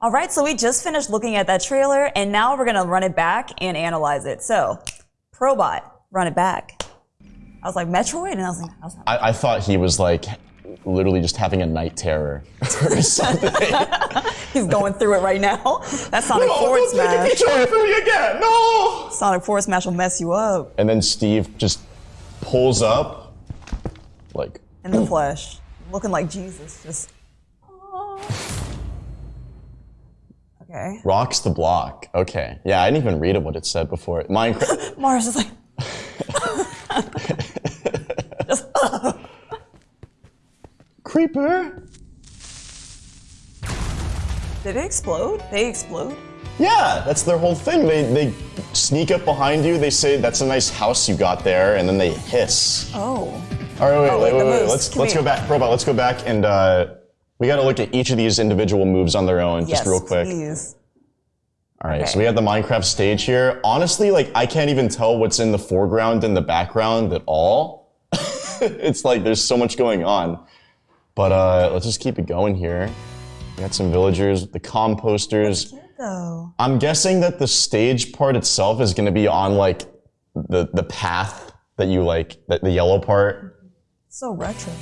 All right, so we just finished looking at that trailer, and now we're gonna run it back and analyze it. So, Probot, run it back. I was like Metroid, and I was like, I was like I, I thought he was like literally just having a night terror or something. he's going through it right now. That Sonic Forward don't take a Smash, from me again. No. Sonic Forward Smash will mess you up And then Steve just pulls up, like in the flesh, looking like Jesus. Just. Okay. rocks the block. Okay, yeah, I didn't even read it what it said before. Minecraft. Mars is like. just, Creeper. did it explode? They explode? Yeah, that's their whole thing. They they sneak up behind you. They say that's a nice house you got there, and then they hiss. Oh. All right, wait, Oh, wait, wait, wait, wait. Let's Come let's here. go back, Robot. Let's go back and uh, we got to look at each of these individual moves on their own, Yes, just real quick. please. All right, Okay. so we have the Minecraft stage here. Honestly, like I can't even tell what's in the foreground and the background at all. it's like there's so much going on. But uh, let's just keep it going here. We got some villagers, the composters. Though. I'm guessing that the stage part itself is going to be on like the the path that you like, the, the yellow part. So retro.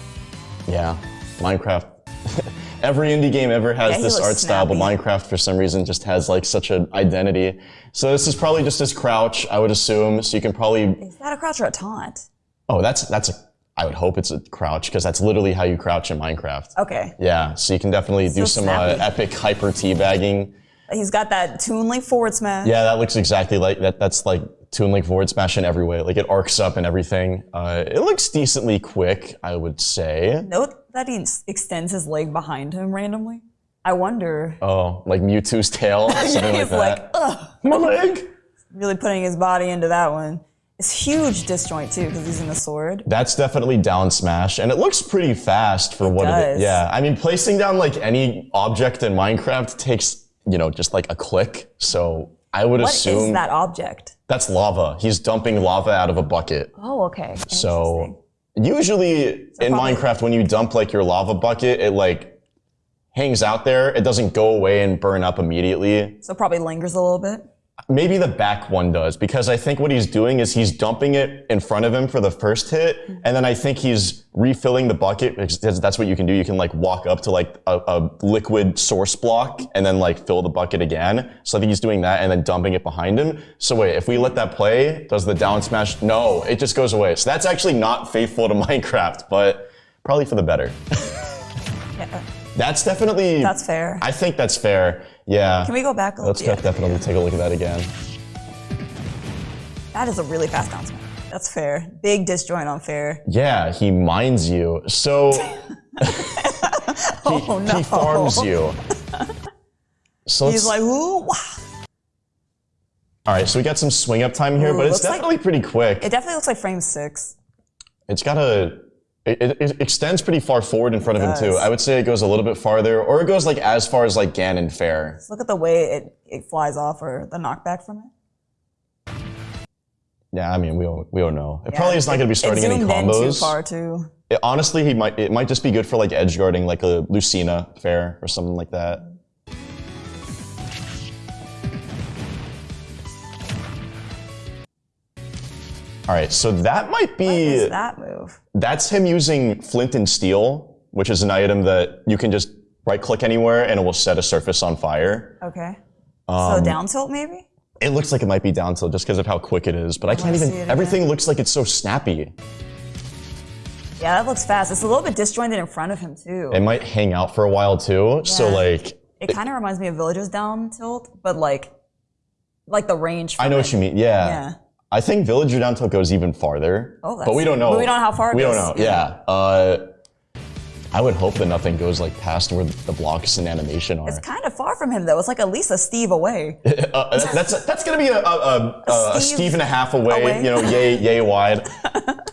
Yeah, Minecraft. Every indie game ever has Yeah, this art style, but. Minecraft for some reason just has like such an identity. So this is probably just his crouch, I would assume. So you can probably Is that a crouch or a taunt? oh, that's that's a I would hope it's a crouch because that's literally how you crouch in Minecraft. Okay. Yeah, so you can definitely do some uh, epic hyper teabagging. He's got that Toon Link forward smash. Yeah, that looks exactly like that. That's like Toon Link forward smash in every way. Like it arcs up and everything. Uh, it looks decently quick, I would say. Note that he extends his leg behind him randomly. I wonder. Oh, like Mewtwo's tail, something like He's that. like, ugh, My leg. really putting his body into that one. It's huge disjoint too, because he's in the sword. That's definitely down smash, and it looks pretty fast for what it does. is. Yeah, I mean, placing down like any object in Minecraft takes, you know, just like a click. So I would What is assume that object? That's lava. He's dumping lava out of a bucket. Oh, okay. So usually in probably- Minecraft, when you dump like your lava bucket, it like hangs out there. It doesn't go away and burn up immediately. So probably lingers a little bit. Maybe the back one does because I think what he's doing is he's dumping it in front of him for the first hit, and then I think he's refilling the bucket because that's what you can do. You can like walk up to like a, a liquid source block and then like fill the bucket again. So I think he's doing that and then dumping it behind him. So wait, if we let that play, does the down smash? No, it just goes away. So that's actually not faithful to Minecraft, but probably for the better. Yeah, That's definitely. that's fair. I think that's fair. Yeah. Can we go back a little Let's bit? definitely take a look at that again. That is a really fast smash. That's fair. Big disjoint on fair. Yeah, he mines you. So Oh no. he farms you. So He's like, ooh, wow. all right, so we got some swing up time here, Ooh, but it's looks like- definitely pretty quick. It definitely looks like frame six. it's got a, it, it, it extends pretty far forward in front of him too. I would say it goes a little bit farther, or it goes like as far as like Ganon Fair. Look at the way it, it flies off or the knockback from it. Yeah, I mean we don't we don't know. It probably is not going to be starting it any in too combos. far too. It- honestly, he might it might just be good for like edge guarding, like a Lucina Fair or something like that. All right, so that might be is that move? that's him using flint and steel, which is an item that you can just right click anywhere and it will set a surface on fire. Okay. Um, so down tilt maybe? It looks like it might be down tilt just because of how quick it is, but I can't even. it Everything looks like it's so snappy. Yeah, that looks fast. It's a little bit disjointed in front of him too. It might hang out for a while too. So like, It kind of reminds me of Villagers down tilt, but like, like the range. I know it. what you mean. Yeah. Yeah. I think Villager down goes even farther. Oh, but we don't know. but we don't know how far it We goes. don't know. Yeah. Uh, I would hope that nothing goes like past where the blocks and animation are. It's kind of far from him though. It's like at least a Steve away. Uh, that's that's gonna be a, a, a, a, Steve Steve and a half away, away. you know, yay yay wide.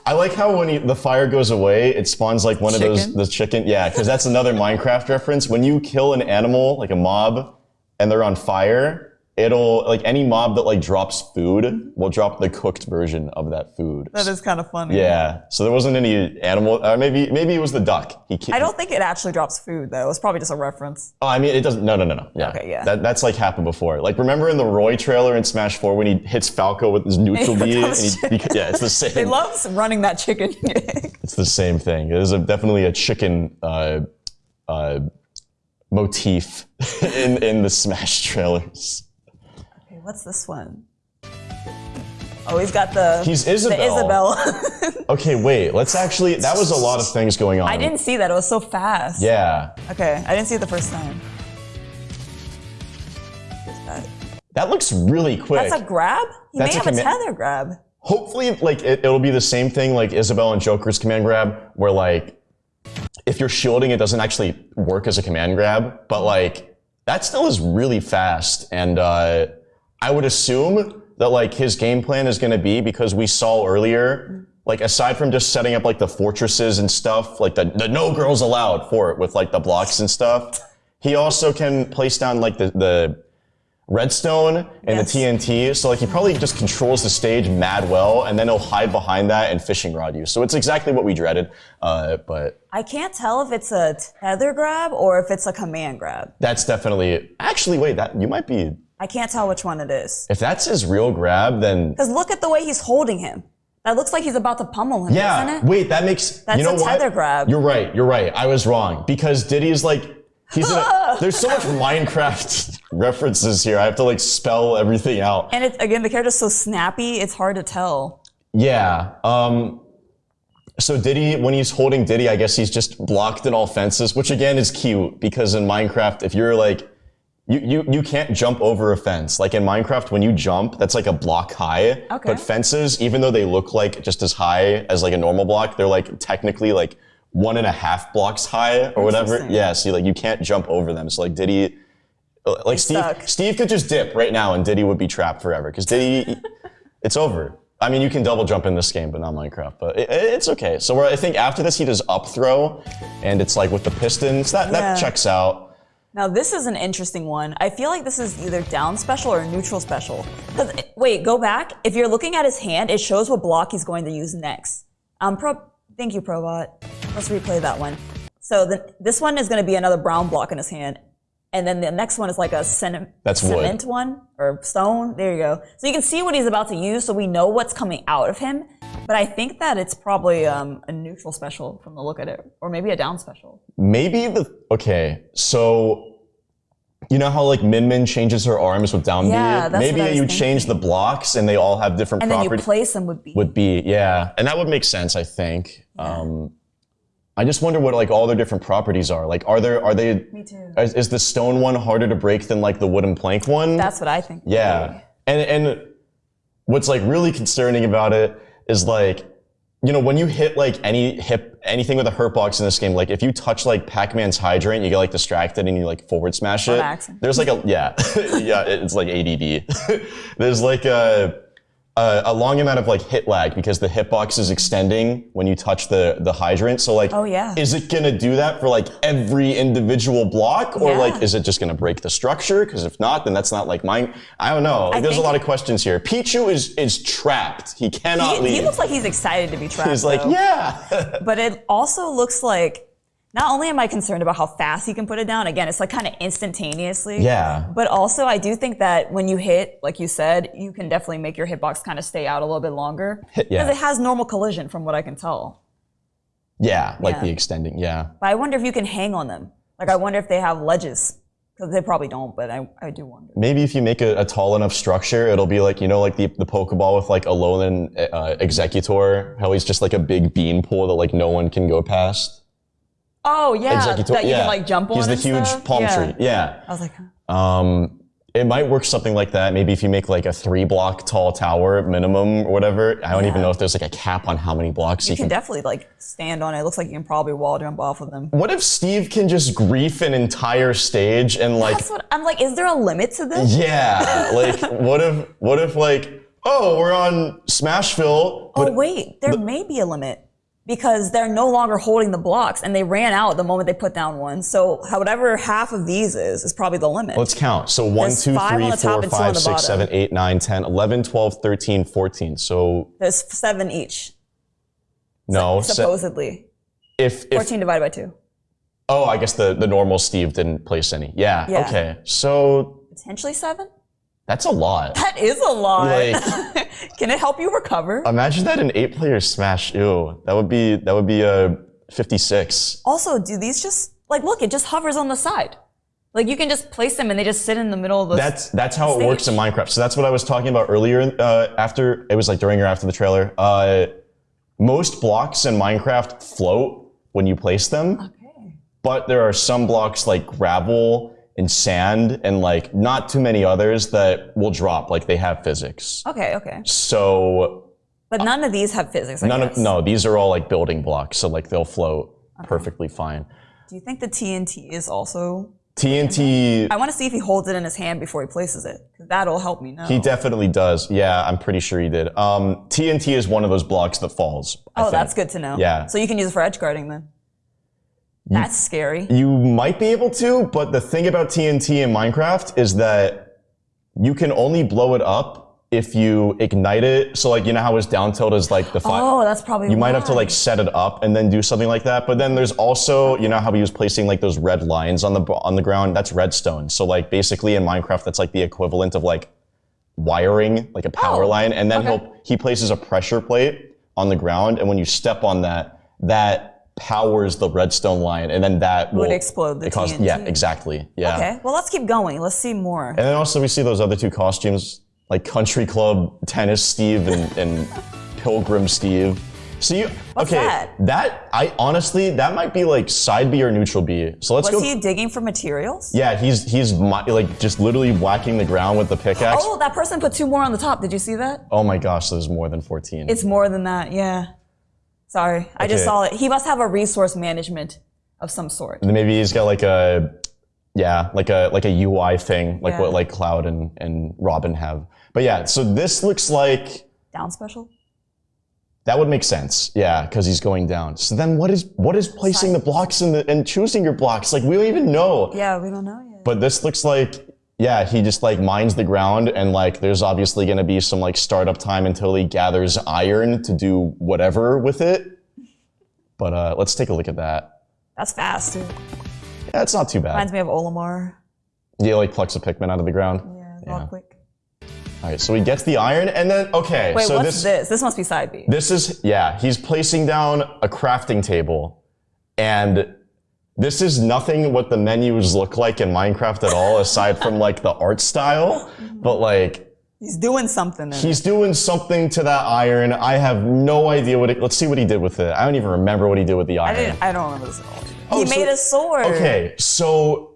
I like how when he, the fire goes away, it spawns like one of those the chicken. Yeah, because that's another Minecraft reference. When you kill an animal like a mob, and they're on fire, it'll like any mob that like drops food will drop the cooked version of that food. That is kind of funny. yeah. So there wasn't any animal. Uh, maybe maybe it was the duck. He. I don't think it actually drops food though. It's probably just a reference. Oh, I mean, it doesn't. No, no, no, no. Yeah. Okay, yeah. That, that's like happened before. Like, remember in the Roy trailer in Smash 4 when he hits Falco with his neutral B? And he, he- yeah, it's the same. He loves running that chicken. It's the same thing. It is a, definitely a chicken uh, uh, motif in, in the Smash trailers. What's this one? Oh, he's got the He's the Isabelle. Isabelle. Okay, wait. Let's actually. That was a lot of things going on. I didn't see that. It was so fast. Yeah. Okay, I didn't see it the first time. That? That looks really quick. That's a grab? He That's may a have a tether grab. hopefully like it, it'll be the same thing like Isabelle and Joker's command grab where like if you're shielding it doesn't actually work as a command grab but like that still is really fast and uh, I would assume that like his game plan is going to be because we saw earlier like aside from just setting up like the fortresses and stuff like the, the no girls allowed for it with like the blocks and stuff he also can place down like the, the redstone and Yes. the TNT. So like he probably just controls the stage mad well, and then he'll hide behind that and fishing rod you. So it's exactly what we dreaded. Uh, but I can't tell if it's a tether grab or if it's a command grab. that's definitely actually wait that you might be I can't tell which one it is. if that's his real grab then Because look at the way he's holding him. That looks like he's about to pummel him, yeah wait that makes That's you know a what tether grab. you're right you're right I was wrong because Diddy's like he's in a, there's so much Minecraft references here I have to like spell everything out. And it's again, the character's so snappy, it's hard to tell. Yeah. Um, so Diddy, when he's holding Diddy, I guess he's just blocked in all fences, which again is cute because in Minecraft, if you're like, you, you, you can't jump over a fence. Like in Minecraft, when you jump, that's like a block high. Okay. But fences, even though they look like just as high as like a normal block, they're like technically like one and a half blocks high or whatever. Yeah. So like you can't jump over them. So like Diddy, uh, like Steve. Steve could just dip right now and Diddy would be trapped forever because Diddy, it's over. I mean, you can double jump in this game, but not Minecraft. But it, it's okay. So I think after this, he does up throw, and it's like with the pistons. That Yeah. that checks out. Now this is an interesting one. I feel like this is either down special or neutral special. 'Cause, wait, go back. If you're looking at his hand, it shows what block he's going to use next. Um, Pro, thank you, Probot. Let's replay that one. So the, this one is going to be another brown block in his hand, and then the next one is like a cement, That's wood. cement one or stone. There you go. So you can see what he's about to use, so we know what's coming out of him. But I think that it's probably um, a neutral special from the look at it, or maybe a down special. Maybe the okay. So you know how like Min Min changes her arms with down Yeah, B. that's Maybe what I was you change the blocks and they all have different And then you place them with B. Would be yeah, and that would make sense. I think. Um, I just wonder what like all their different properties are. Like, are there are they? Me too. Is, is the stone one harder to break than like the wooden plank one? That's what I think. Yeah. And and what's like really concerning about it is like, you know, when you hit like any hip anything with a hurt box in this game, like if you touch like Pac-Man's hydrant, you get like distracted and you like forward smash it. accident. There's like a yeah. yeah, it's like ADD. There's like a a, a long amount of like hit lag because the hitbox is extending when you touch the the hydrant. So like, Oh, yeah. is it gonna do that for like every individual block, or Yeah. like is it just gonna break the structure? Because if not, then that's not like mine. I don't know. Like, there's a lot of questions here. Pichu is is trapped. He cannot He, leave. he looks like he's excited to be trapped. He's like, though. yeah. But it also looks like not only am I concerned about how fast he can put it down, again, it's like kind of instantaneously. Yeah. But also, I do think that when you hit, like you said, you can definitely make your hitbox kind of stay out a little bit longer. Because yeah. it has normal collision, from what I can tell. yeah, like Yeah. the extending. Yeah. But I wonder if you can hang on them. Like, I wonder if they have ledges. Because they probably don't, but I, I do wonder. Maybe if you make a, a tall enough structure, it'll be like, you know, like the, the Pokeball with like Alolan uh, Exeggutor, how he's just like a big bean pole that like no one can go past. Oh, yeah. Exeggutor, that you yeah. can like jump on. He's the huge stuff? palm Yeah. tree. Yeah. I was like, huh. Um, it might work something like that. Maybe if you make like a three block tall tower minimum or whatever. I don't even know if there's like a cap on how many blocks you, You can can. definitely like stand on it. It looks like you can probably wall jump off of them. what if Steve can just grief an entire stage and like, That's what I'm like. Is there a limit to this? yeah, like what if, what if like, oh, we're on Smashville, Oh wait, there may be a limit. Because they're no longer holding the blocks and they ran out the moment they put down one. So whatever half of these is, is probably the limit. Let's count. So 1, There's 2, 3, 4, and two on 5, 6, 7, 8, 9, 10, 11, 12, 13, 14. So There's seven each, no. supposedly. if, if 14 divided by two. oh, I guess the, the normal Steve didn't place any. Yeah. Yeah. Okay. So Potentially seven? That's a lot. That is a lot. Like- Can it help you recover? Imagine that an eight player smash. Ew. That would be that would be a 56. Also, do these just, like, look, it just hovers on the side. Like, you can just place them and they just sit in the middle of the. That's that's how it works in Minecraft. So that's what I was talking about earlier. Uh, after it was like during or after the trailer. Uh, most blocks in Minecraft float when you place them, okay. but there are some blocks like gravel and sand and like not too many others that will drop. Like they have physics. Okay, okay. So But none of these have physics, I none guess. of no, these are all like building blocks. So like they'll float perfectly fine. Do you think the TNT is also. TNT I want to see if he holds it in his hand before he places it. that'll help me know. He definitely does. Yeah, I'm pretty sure he did. Um, TNT is one of those blocks that falls. I oh, think. that's good to know. Yeah. So you can use it for edge guarding then. That's scary. You might be able to, but the thing about TNT in Minecraft is that you can only blow it up if you ignite it. So like you know how his down tilt is like the five. Oh, that's probably You might have to like set it up and then do something like that. But then there's also, you know how he was placing like those red lines on the on the ground. That's redstone. So like basically in Minecraft, that's like the equivalent of like wiring, like a power Oh, line. And then okay. he'll he places a pressure plate on the ground, and when you step on that, that powers the redstone line, and then that will explode the TNT. Yeah, exactly. Yeah. Okay, well, let's keep going. Let's see more. And then also we see those other two costumes, like Country Club Tennis Steve and, and Pilgrim Steve. So you What's okay? that? I honestly that might be like side B or neutral B. So let's Was go. he digging for materials? yeah, he's he's like just literally whacking the ground with the pickaxe. Oh, that person put two more on the top. Did you see that? Oh my gosh, there's more than 14. It's more than that, yeah. Sorry, I just saw it. He must have a resource management of some sort. Maybe he's got like a yeah, like a like a UI thing, like Yeah. what like Cloud and and Robin have. But yeah, so this looks like Down special? That would make sense, yeah, because he's going down. So then, what is what is placing the blocks in the and choosing your blocks? Like we don't even know. Yeah, we don't know yet. But this looks like, yeah, he just like mines the ground, and like there's obviously going to be some like startup time until he gathers iron to do whatever with it. But uh, let's take a look at that. That's fast. Yeah, it's not too bad. Reminds me of Olimar. He like plucks a Pikmin out of the ground. Yeah, it's Yeah. all quick. All right, so he gets the iron, and then okay, Wait, so what's this this? This must be side B. This is, yeah, he's placing down a crafting table. And this is nothing what the menus look like in Minecraft at all, aside from like the art style. But like, He's doing something. In it. he's doing something to that iron. I have no idea what it, let's see what he did with it. I don't even remember what he did with the I iron. didn't. I don't remember this at all. Oh, he so- made a sword. Okay, so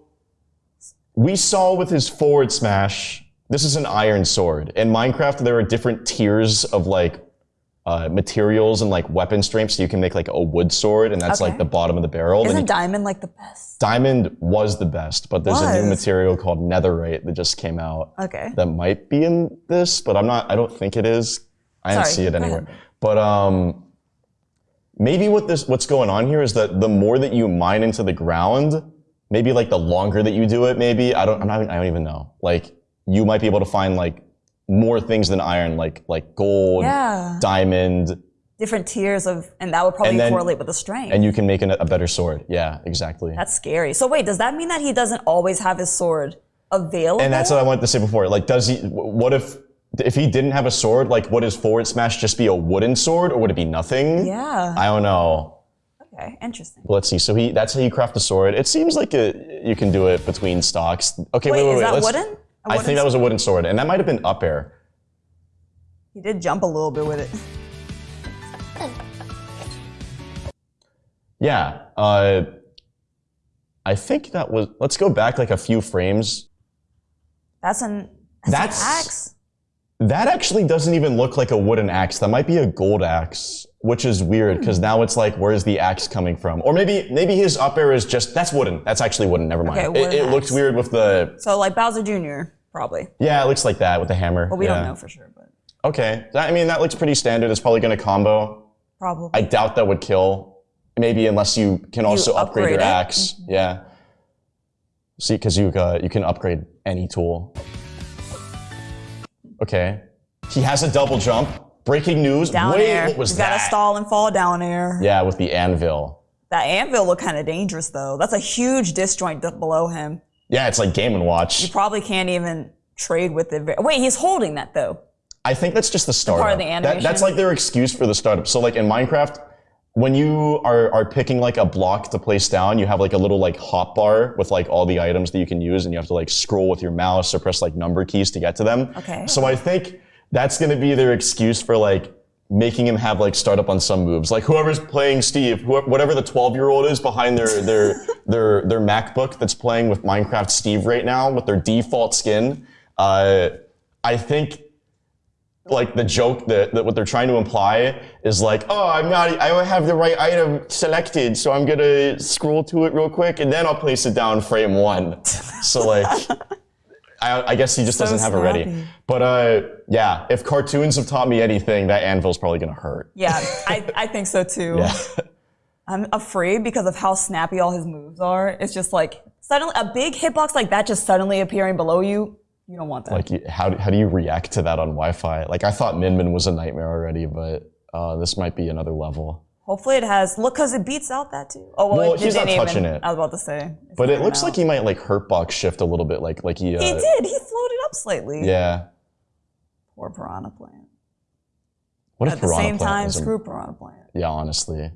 we saw with his forward smash, this is an iron sword. In Minecraft, there are different tiers of like uh, materials and like weapon strength. So you can make like a wood sword, and that's Okay. like the bottom of the barrel. Isn't you- diamond like the best? diamond was the best, but there's a new material called netherite that just came out Okay. that might be in this, but I'm not. I don't think it is. I didn't see it anywhere. But um, maybe what this what's going on here is that the more that you mine into the ground, maybe like the longer that you do it, maybe I don't. I'm not, I don't even know. Like you might be able to find like more things than iron, like like gold, Yeah. diamond, Different tiers of, and that would probably then- correlate with the strength. and you can make an, a better sword. Yeah, exactly. That's scary. So wait, does that mean that he doesn't always have his sword available? And that's what I wanted to say before. Like, does he? What if if he didn't have a sword? Like, would his forward smash just be a wooden sword, or would it be nothing? yeah. I don't know. Okay. Interesting. But let's see. So he that's how you craft a sword. It seems like a, you can do it between stocks. Okay, Wait, wait, wait, is wait. that wooden? I think that was a wooden sword, and that might have been up air. He did jump a little bit with it. Yeah. Uh, I think that was. Let's go back like a few frames. That's an. That's, That's- an axe. That actually doesn't even look like a wooden axe. That might be a gold axe, which is weird because now it's like, where's the axe coming from? Or maybe maybe his up air is just that's wooden. That's actually wooden. Never mind. Okay, it wooden it looks axe. weird with the So like Bowser Jr. probably, yeah. It looks like that with the hammer. but we yeah. don't know for sure. But Okay, That- I mean that looks pretty standard. It's probably going to combo. Probably. I doubt that would kill. Maybe unless you can also upgrade, your upgrade it. axe. Yeah. See, because you uh, you can upgrade any tool. Okay. He has a double jump. Breaking news. down Wait, air. what was you that? gotta stall and fall down air. Yeah, with the anvil. That anvil looked kind of dangerous though. That's a huge disjoint below him. Yeah, it's like Game and Watch. You probably can't even trade with it. Wait, he's holding that though. I think that's just the startup. part of the That- animation? that's like their excuse for the startup. So like in Minecraft, when you are, are picking like a block to place down, you have like a little like hot bar with like all the items that you can use and you have to like scroll with your mouse or press like number keys to get to them. Okay. So I think that's going to be their excuse for like making him have like startup on some moves. Like whoever's playing Steve, who, whatever the 12 year old is behind their, their, their, their MacBook that's playing with Minecraft Steve right now with their default skin. Uh, I think like the joke that, that what they're trying to imply is like, oh, I'm not, I have the right item selected, so I'm gonna scroll to it real quick and then I'll place it down frame one. So like, I, I guess he just So doesn't have it ready. But uh, yeah, if cartoons have taught me anything, that anvil's probably gonna hurt. Yeah, I, I think so too. Yeah. I'm afraid because of how snappy all his moves are. It's just like suddenly a big hitbox like that just suddenly appearing below you. You don't want that. like, how, how do you react to that on Wi-Fi? Like, I thought Min Min was a nightmare already, but uh, this might be another level. Hopefully it has. Look, because it beats out that too. Oh well, Well, it he's not touching even, it. I was about to say. But it looks out. like he might like hurt box shift a little bit, like like he. Uh, he did. He floated up slightly. Yeah. Poor Piranha Plant. What if At the same time, screw Piranha Plant. Yeah, honestly.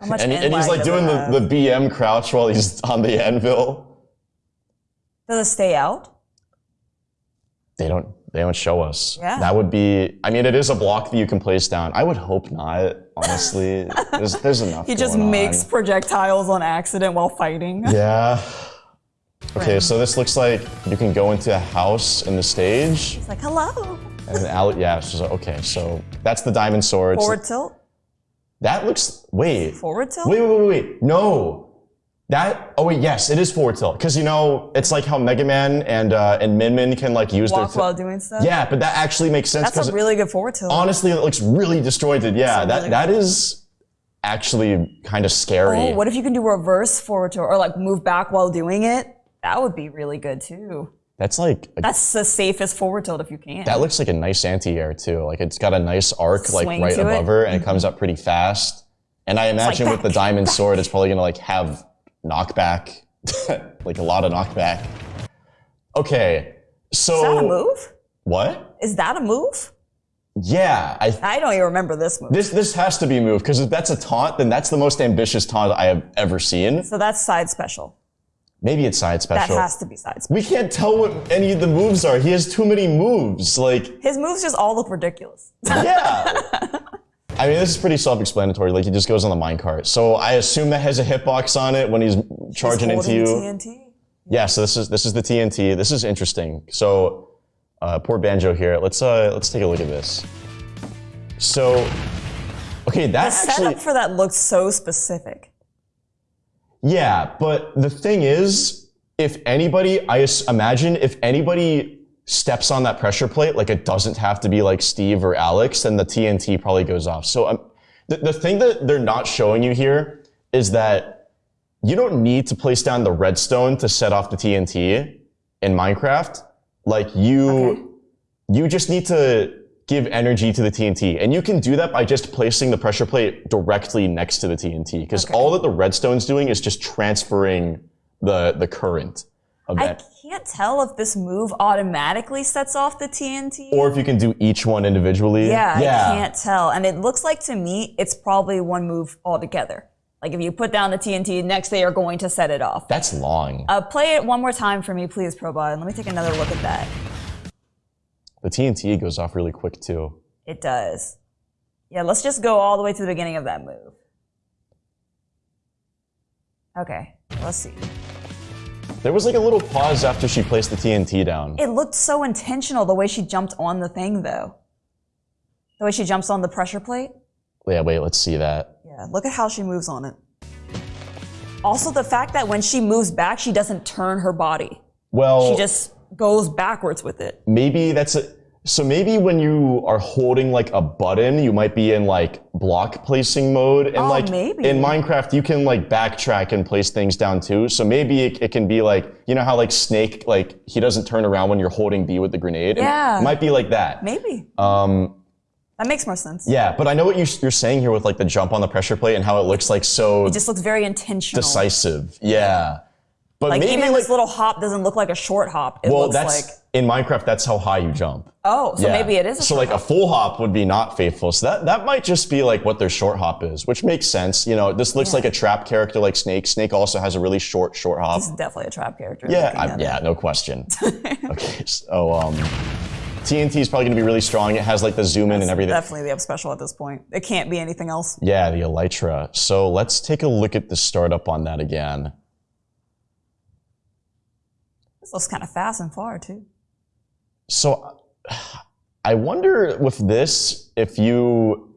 How much And, and he's like doing the, the BM crouch while he's on the anvil. Does it stay out? They don't they don't show us. Yeah. That would be I mean it is a block that you can place down. I would hope not, honestly. there's there's enough. He just makes on. projectiles on accident while fighting. Yeah. Okay, so this looks like you can go into a house in the stage. It's like, hello. And then Al- yeah, so, okay, so that's the diamond sword. Forward tilt? that looks wait. Forward tilt? Wait, wait, wait, wait. No. That oh wait, yes, it is forward tilt. Because you know, it's like how Mega Man and uh, and Min Min can like use Walk their while doing stuff? Yeah, but that actually makes sense That's a really good forward tilt. honestly it looks really disjointed. Yeah, a that really that is actually kind of scary. Oh, what if you can do reverse forward tilt or like move back while doing it? That would be really good too. That's like a- That's the safest forward tilt if you can. that looks like a nice anti-air too. Like it's got a nice arc like right to it. Mm-hmm. above her and it comes up pretty fast. And I imagine with the back, diamond sword it's probably gonna like have knockback. like a lot of knockback. Okay. So Is that a move? what? Is that a move? Yeah, I I don't even remember this move. this this has to be moved because if that's a taunt, then that's the most ambitious taunt I have ever seen. so that's side special. Maybe it's side special. That has to be side special. we can't tell what any of the moves are. He has too many moves. Like, His moves just all look ridiculous. yeah. I mean, this is pretty self-explanatory. Like, he just goes on the minecart. So I assume that has a hitbox on it when he's charging into Holding you. TNT. Yeah. So this is this is the TNT. This is interesting. So uh, poor banjo here. Let's uh let's take a look at this. So, okay, that The actually. setup for that looks so specific. Yeah, but the thing is, if anybody, I imagine if anybody steps on that pressure plate, like it doesn't have to be like Steve or Alex, then the TNT probably goes off. So um, the, the thing that they're not showing you here is that you don't need to place down the redstone to set off the TNT in Minecraft. Like you, you just need to give energy to the TNT. And you can do that by just placing the pressure plate directly next to the TNT. Because Okay. all that the redstone's doing is just transferring the, the current of that. Can't tell if this move automatically sets off the TNT. Or if you can do each one individually. yeah, Yeah. I can't tell. And it looks like to me, it's probably one move altogether. Like if you put down the TNT, next they are going to set it off. That's long. Uh, play it one more time for me, please, Probot. and Let me take another look at that. the TNT goes off really quick too. It does. Yeah, let's just go all the way to the beginning of that move. Okay, let's see. There was like a little pause after she placed the TNT down. It looked so intentional the way she jumped on the thing, though. The way she jumps on the pressure plate. Yeah, wait, let's see that. Yeah, look at how she moves on it. Also, the fact that when she moves back, she doesn't turn her body. Well, She just goes backwards with it. maybe that's a So maybe when you are holding like a button, you might be in like block placing mode. And Oh, like maybe. in Minecraft, you can like backtrack and place things down too. So maybe it, it can be like, you know how like Snake, like he doesn't turn around when you're holding B with the grenade? It Yeah. might be like that. Maybe. Um, That makes more sense. yeah, but I know what you, you're saying here with like the jump on the pressure plate and how it looks like so It just looks very intentional. decisive. Yeah. But Like maybe even like, this little hop doesn't look like a short hop. It well, looks that's like in Minecraft, that's how high you jump. oh, so Yeah. maybe it is. A so like a full hop would be not faithful. So that that might just be like what their short hop is, which makes sense. You know, this looks like a trap character like Snake. Snake also has a really short short hop. This is definitely a trap character. Yeah, I, yeah, no question. okay, so um, TNT is probably going to be really strong. It has like the zoom in and everything. Definitely the up special at this point. It can't be anything else. Yeah, the Elytra. So let's take a look at the startup on that again. This looks kind of fast and far too. So I wonder with this if you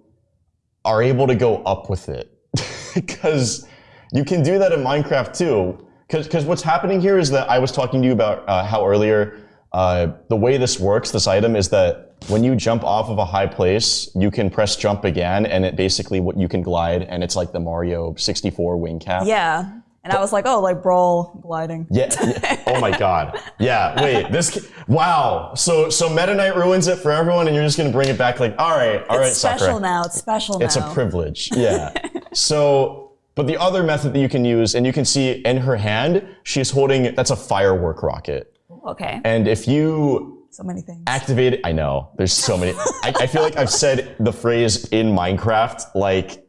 are able to go up with it. Because you can do that in Minecraft too. Cause Because what's happening here is that I was talking to you about uh, how earlier uh, the way this works, this item, is that when you jump off of a high place, you can press jump again, and it basically what you can glide, and it's like the Mario 64 wing cap. Yeah. And I was like, oh, like brawl gliding. Yeah. yeah. Oh my God. Yeah. Wait. This. Wow. So so Meta Knight ruins it for everyone, and you're just gonna bring it back. Like, all right, all right, It's special Sakurai. now. It's special It's now. It's a privilege. Yeah. so, but the other method that you can use, and you can see in her hand, she's holding. That's a firework rocket, okay. and if you So many things. activate it, I know there's so many. I, I feel like I've said the phrase in Minecraft like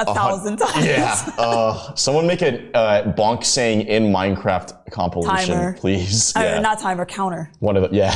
A thousand times. yeah. Uh, someone make a uh, bonk saying in Minecraft compilation, Timer. please. Uh, Yeah. not timer, counter. One of the yeah.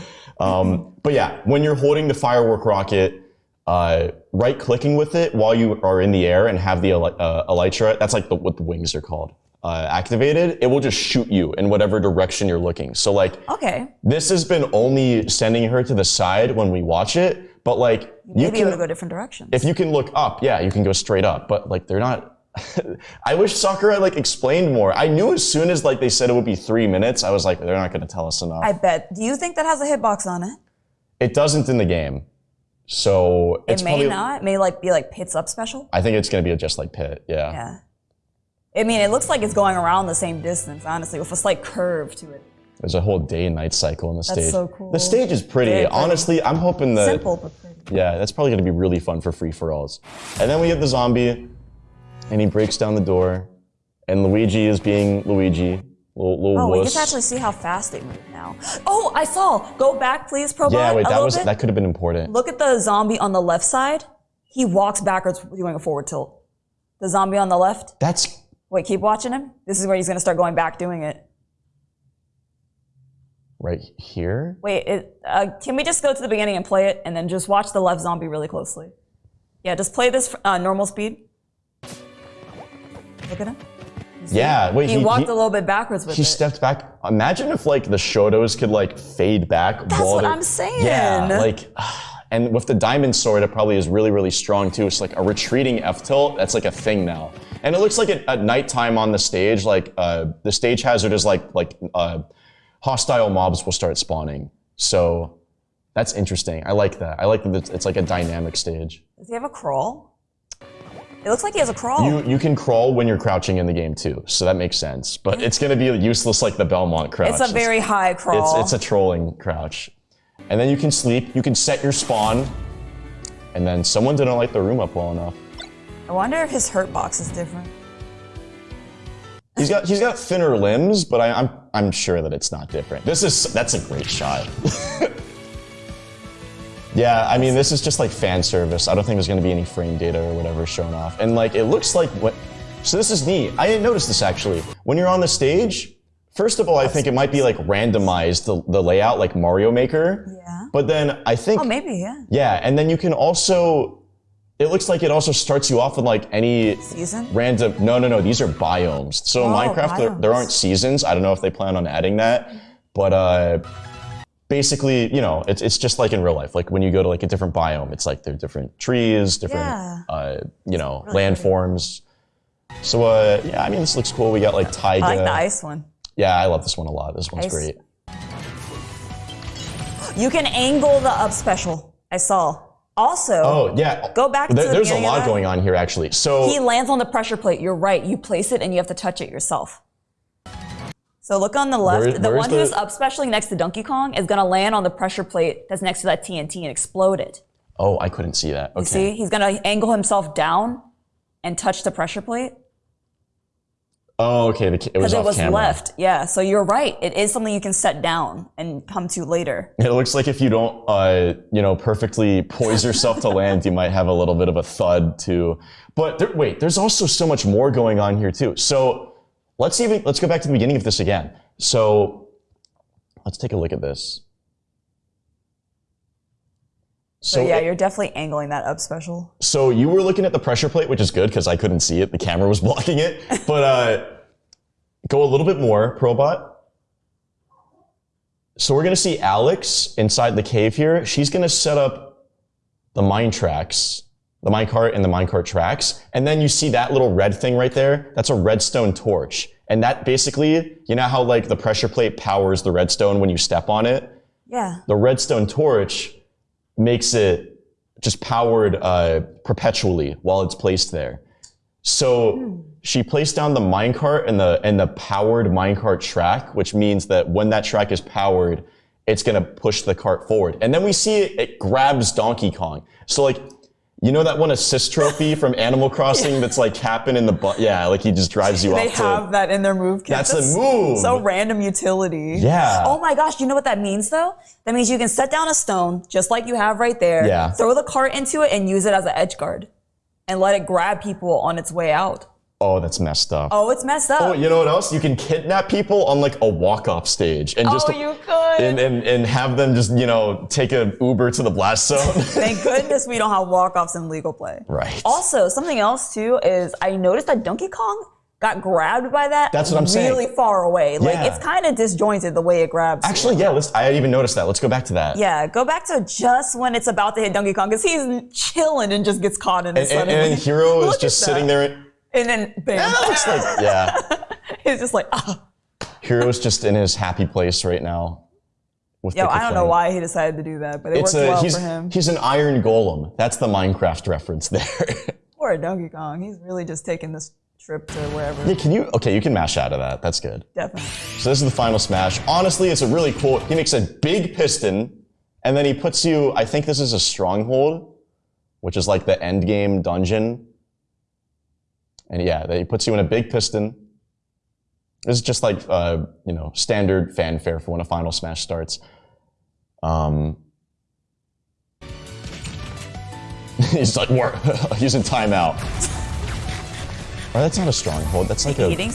um, but yeah, when you're holding the firework rocket, uh, right clicking with it while you are in the air and have the uh, elytra, that's like the, what the wings are called, uh, activated, it will just shoot you in whatever direction you're looking. So like Okay. this has been only sending her to the side when we watch it, but like you Maybe to can go different directions. if you can look up, yeah, you can go straight up. But like they're not. I wish Sakurai like explained more. I knew as soon as like they said it would be three minutes, I was like, they're not going to tell us enough. I bet. Do you think that has a hitbox on it? it doesn't in the game, so it's It may probably. not. It may like be like Pit's up special. I think it's going to be just like Pit. Yeah. Yeah. I mean, it looks like it's going around the same distance, honestly, with a slight curve to it. There's a whole day and night cycle in the stage. so cool. The stage is pretty. Honestly, I'm hoping that. Simple but pretty. Yeah, that's probably going to be really fun for free for alls. And then we have the zombie, and he breaks down the door, and Luigi is being Luigi, little, little Oh, we wuss. get to actually see how fast they move now. Oh, I saw. Go back, please, Probot. Yeah, wait, that was bit. that could have been important. Look at the zombie on the left side. He walks backwards doing a forward tilt. The zombie on the left. That's Wait, keep watching him. This is where he's gonna start going back doing it. Right here. Wait, it, uh, can we just go to the beginning and play it, and then just watch the left zombie really closely? Yeah, just play this uh, normal speed. Look at him. See? Yeah, wait, He, he- walked he- a little bit backwards with He it. stepped back. Imagine if like the Shotos could like fade back. That's what I'm saying. Yeah, like, and with the diamond sword, it probably is really really strong too. It's like a retreating F tilt. That's like a thing now. And it looks like at, at nighttime on the stage, like uh, the stage hazard is like like uh, hostile mobs will start spawning. So that's interesting. I like that. I like that it's, like a dynamic stage. Does he have a crawl? It looks like he has a crawl. You you can crawl when you're crouching in the game too, so that makes sense. But mm-hmm. it's gonna be useless like the Belmont crouch. it's a very high crawl. it's, it's a trolling crouch. And then you can sleep. You can set your spawn. And then someone didn't light the room up well enough. I wonder if his hurt box is different. He's got he's got thinner limbs, but I, I'm I'm sure that it's not different. This is that's a great shot. yeah, I mean this is just like fan service. I don't think there's gonna be any frame data or whatever shown off. And like it looks like what so this is neat. I didn't notice this actually. When you're on the stage, first of all, I think it might be like randomized the, the layout like Mario Maker. Yeah. But then I think Oh, maybe, yeah. yeah, and then you can also. It looks like it also starts you off with like any Season? random. No, no, no. These are biomes. So in Oh, Minecraft, there, there aren't seasons. I don't know if they plan on adding that, but uh, basically, you know, it's it's just like in real life. Like when you go to like a different biome, it's like there are different trees, different, Yeah. uh, you know, landforms. So uh, yeah, I mean, this looks cool. We got like taiga. I like the ice one. Yeah, I love this one a lot. This one's Ice. great. You can angle the up special. I saw. Also, Oh yeah. Go back to There- the There's a lot going on here actually. So he lands on the pressure plate. You're right. You place it and you have to touch it yourself. So look on the left. Where- the one who's up specially next to Donkey Kong is gonna land on the pressure plate that's next to that TNT and explode it. oh, I couldn't see that. Okay. See, he's gonna angle himself down and touch the pressure plate Oh, okay. It was because it was camera. left. Yeah. So you're right. It is something you can set down and come to later. It looks like if you don't, uh, you know, perfectly poise yourself to land, you might have a little bit of a thud too. But there, wait, there's also so much more going on here too. So let's even let's go back to the beginning of this again. So let's take a look at this. So yeah, you're definitely angling that up special. So you were looking at the pressure plate, which is good because I couldn't see it. The camera was blocking it. But uh, go a little bit more, Probot. So we're gonna see Alex inside the cave here. She's gonna set up the mine tracks, the minecart and the minecart tracks, and then you see that little red thing right there. That's a redstone torch, and that basically, you know how like the pressure plate powers the redstone when you step on it. Yeah. The redstone torch makes it just powered uh, perpetually while it's placed there. So she placed down the minecart and the and the powered minecart track, which means that when that track is powered, it's gonna push the cart forward. And then we see it, it grabs Donkey Kong. So like, you know that one assist trophy from Animal Crossing that's like Kapp'n in the butt. Yeah, like he just drives you They off They have that in their move kit. That's the move. So random utility. Yeah. Oh my gosh, you know what that means though? That means you can set down a stone, just like you have right there. Yeah. Throw the cart into it and use it as an edge guard. And let it grab people on its way out. Oh, that's messed up. Oh, it's messed up. Oh, you know what else? You can kidnap people on like a walk-off stage and just Oh, you could. and, and and have them just you know take an Uber to the blast zone. Thank goodness we don't have walk-offs in legal play. right. Also, something else too is I noticed that Donkey Kong got grabbed by that That's what I'm saying. really far away. Like Yeah. it's kind of disjointed the way it grabs. you. Actually, yeah. Let's. I even noticed that. Let's go back to that. Yeah, go back to just when it's about to hit Donkey Kong because he's chilling and just gets caught in it And, and, and Hero is just sitting there. And then bam, That looks like yeah. he's just like, ah. Hero's just in his happy place right now. With Yo, I don't know why he decided to do that, but it It's worked a well he's for him. he's an iron golem. That's the Minecraft reference there. Poor Donkey Kong. He's really just taking this trip to wherever. yeah, can you? Okay, you can mash out of that. That's good. Definitely. So this is the final smash. Honestly, it's a really cool. He makes a big piston, and then he puts you. I think this is a stronghold, which is like the end game dungeon. And yeah, he puts you in a big piston. This is just like uh, you know standard fanfare for when a final smash starts. Um, he's like, "What? he's in timeout." Oh, that's not a stronghold. That's like a Eating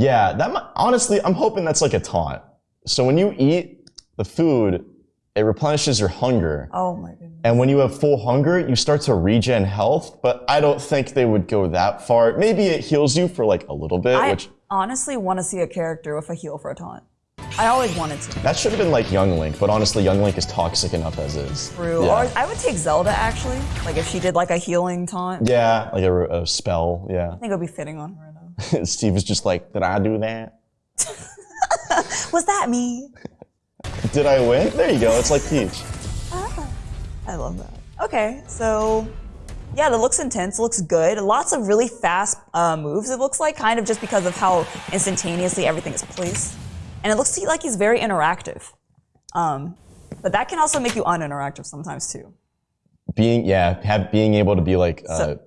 yeah, that might, honestly, I'm hoping that's like a taunt. So when you eat the food, it replenishes your hunger. Oh my goodness. And when you have full hunger, you start to regen health, but I don't think they would go that far. Maybe it heals you for like a little bit, I which honestly want to see a character with a heal for a taunt. I always wanted to. that should have been like Young Link, but honestly, Young Link is toxic enough as is. True. Yeah, Or I would take Zelda actually. Like if she did like a healing taunt, yeah like a, a spell, yeah. I think it would be fitting on her though. Steve is just like, did I do that? Was that me? Did I win? There you go, it's like Peach. I love that. Okay, so yeah, that looks intense, looks good. Lots of really fast uh, moves, it looks like, kind of just because of how instantaneously everything is placed. And it looks like he's very interactive. Um, but that can also make you uninteractive sometimes too. being yeah have being able to be like uh, So-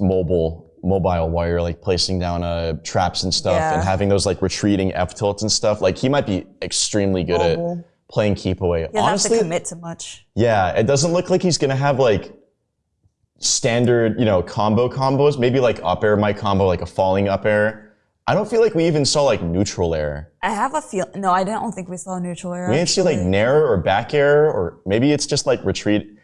mobile mobile wire like placing down uh, traps and stuff Yeah. and having those like retreating f tilts and stuff like he might be extremely good Mobile. at playing keep away He doesn't honestly have to commit to much. yeah it doesn't look like he's gonna have like standard you know combo combos maybe like up air might combo like a falling up air i don't feel like we even saw like neutral air I have a feel. No, I don't think we saw neutral air. we didn't see like nair or back air or maybe it's just like retreat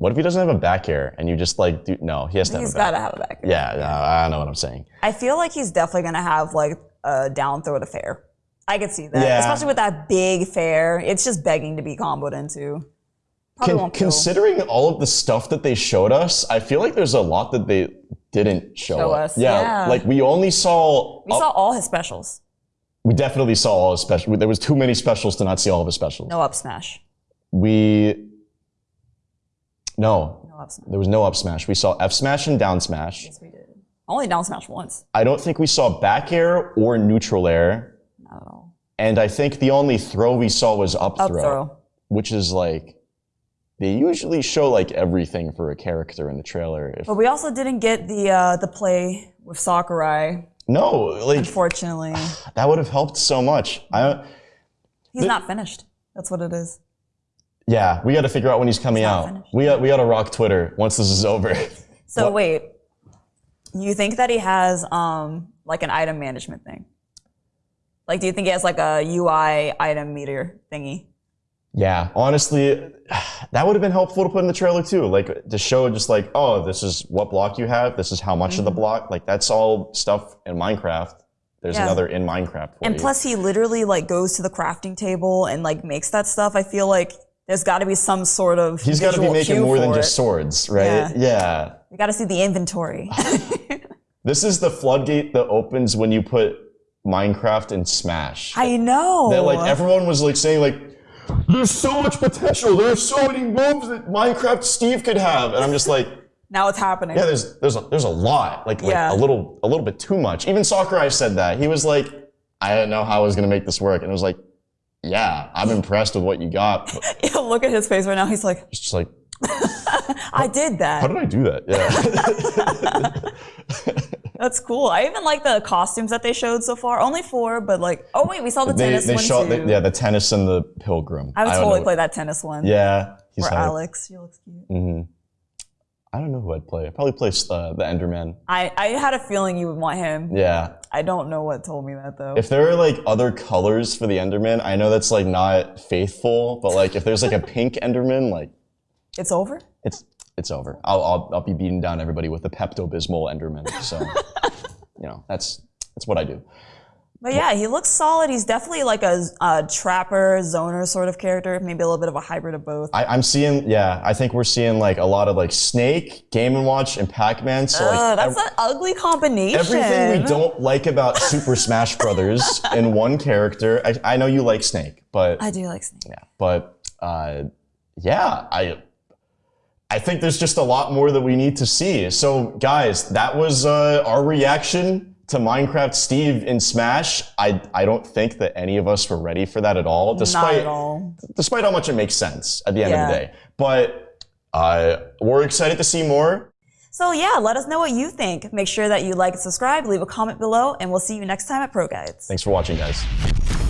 what if he doesn't have a back hair and you just like do no he has to have He's a back got to have a back. end. Yeah, no, I know what I'm saying. I feel like he's definitely gonna have like a down throw to fair. I could see that, Yeah. especially with that big fair. It's just begging to be comboed into. Con- considering all of the stuff that they showed us, I feel like there's a lot that they didn't show, Show us. Yeah, yeah. like we only saw. We saw all his specials. We definitely saw all his special. There was too many specials to not see all of his specials. No up smash. We no, No up smash. there was no up smash. We saw F smash and down smash. Yes, we did. Only down smash once. I don't think we saw back air or neutral air. Not at all. And I think the only throw we saw was up, Up throw, throw. which is like they usually show like everything for a character in the trailer. If, But we also didn't get the uh, the play with Sakurai, no, like unfortunately. that would have helped so much. I He's not finished. That's what it is. Yeah, we got to figure out when he's coming out. finished. We got we got to rock Twitter once this is over. So What- wait, you think that he has um like an item management thing? Like, do you think he has like a UI item meter thingy? Yeah, honestly, that would have been helpful to put in the trailer too. Like to show just like, oh, this is what block you have. This is how much of the block. Like that's all stuff in Minecraft. There's Mm-hmm. Yeah. another in Minecraft for And you. plus, he literally like goes to the crafting table and like makes that stuff. I feel like there's got to be some sort of He's got to be making more than for just swords, right? Yeah. yeah. We got to see the inventory. This is the floodgate that opens when you put Minecraft in Smash. I know. that like everyone was like saying like there's so much potential there's so many moves that minecraft steve could have and i'm just like now it's happening. yeah there's there's a, there's a lot like, like Yeah. a little a little bit too much even sakurai said that he was like i didn't know how i was going to make this work and it was like yeah i'm impressed with what you got Yeah, Look at his face right now. He's like, it's just like I did that. how did i do that yeah That's cool. I even like the costumes that they showed so far. Only four, but like, oh wait, we saw the they, tennis they one showed too. the, yeah the tennis and the pilgrim I would don't totally play that tennis one. yeah he's Or. Alex. you look cute. hmm i don't know who i'd play i'd probably play uh, the enderman I, I had a feeling you would want him. yeah I don't know what told me that though. If there are like other colors for the Enderman, I know that's like not faithful, but like if there's like a pink Enderman, like it's over? it's it's over. I'll I'll, I'll be beating down everybody with a Pepto Bismol Enderman. So you know that's that's what I do. But yeah, he looks solid. He's definitely like a, a trapper, zoner sort of character. Maybe a little bit of a hybrid of both. I, I'm seeing yeah, I think we're seeing like a lot of like Snake, Game and Watch, and Pac-Man. So like that's ev- an ugly combination. everything we don't like about Super Smash Brothers in one character. I, I know you like Snake, but I do like Snake. Yeah, but uh, yeah, I I think there's just a lot more that we need to see. So guys, that was uh, our reaction to Minecraft Steve in Smash. I I don't think that any of us were ready for that at all, Not despite at all. despite how much it makes sense at the end of the day. But uh, we're excited to see more. So yeah, let us know what you think. Make sure that you like and subscribe, leave a comment below, and we'll see you next time at Pro Guides. Thanks for watching, guys.